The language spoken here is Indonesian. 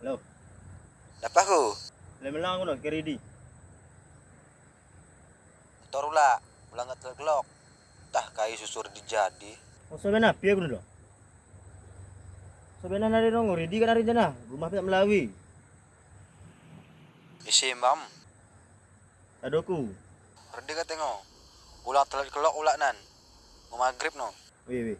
Hello. Dapat aku. Le melang ngono kiri di. Motor ula, ulang ngat gelok. Tah kai susur dijadi. Oh, Musuh kan mana piye dulu, lo? Sebenarnya nari nongo ridi kan nari jana, rumah pihak Melawi. Eh, Isi mam. Adoku. Redi katengok. Ulang telat kelok ulak nan. Mau maghrib no. Wih wih.